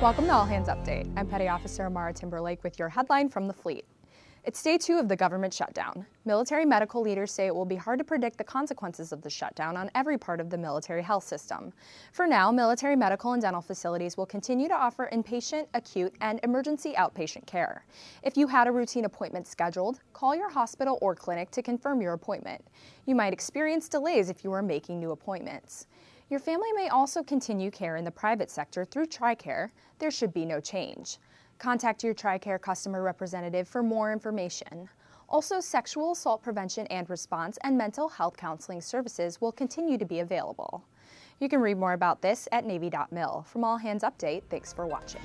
Welcome to All Hands Update. I'm Petty Officer Amara Timberlake with your headline from the fleet. It's day two of the government shutdown. Military medical leaders say it will be hard to predict the consequences of the shutdown on every part of the military health system. For now, military medical and dental facilities will continue to offer inpatient, acute, and emergency outpatient care. If you had a routine appointment scheduled, call your hospital or clinic to confirm your appointment. You might experience delays if you are making new appointments. Your family may also continue care in the private sector through TRICARE. There should be no change. Contact your TRICARE customer representative for more information. Also, sexual assault prevention and response and mental health counseling services will continue to be available. You can read more about this at Navy.mil. From All Hands Update, thanks for watching.